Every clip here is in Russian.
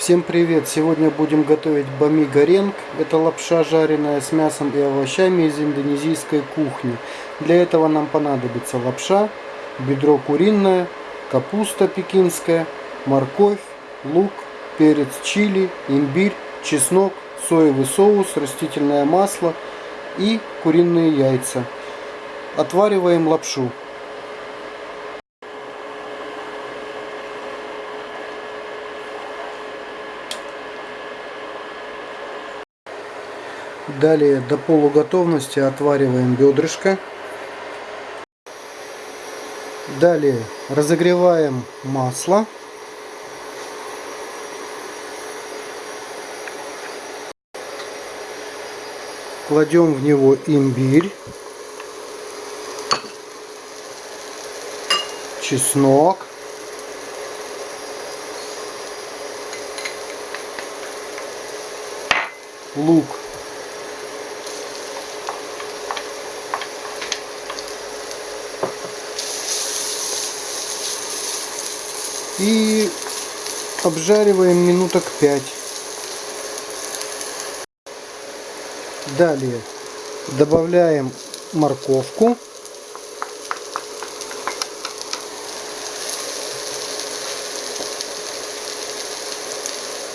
Всем привет! Сегодня будем готовить бами горенг. Это лапша жареная с мясом и овощами из индонезийской кухни. Для этого нам понадобится лапша, бедро куриное, капуста пекинская, морковь, лук, перец чили, имбирь, чеснок, соевый соус, растительное масло и куриные яйца. Отвариваем лапшу. Далее до полуготовности отвариваем бедрышко. Далее разогреваем масло. Кладем в него имбирь, чеснок, лук и обжариваем минуток 5. Далее добавляем морковку.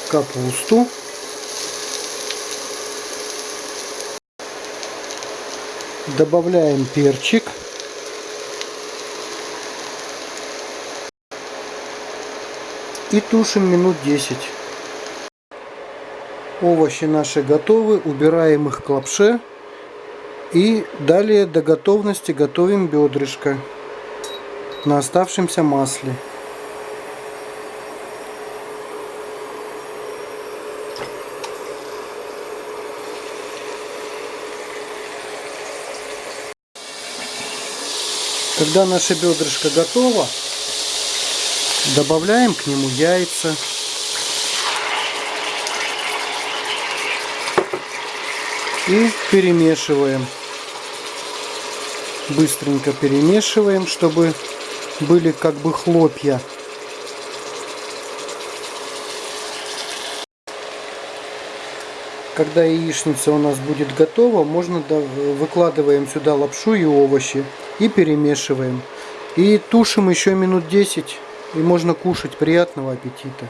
Капусту. Добавляем перчик. И тушим минут 10. Овощи наши готовы, убираем их к лапше. И далее до готовности готовим бедрышко на оставшемся масле. Когда наше бедрышко готово, Добавляем к нему яйца. И перемешиваем. Быстренько перемешиваем, чтобы были как бы хлопья. Когда яичница у нас будет готова, можно выкладываем сюда лапшу и овощи и перемешиваем. И тушим еще минут 10 и можно кушать. Приятного аппетита!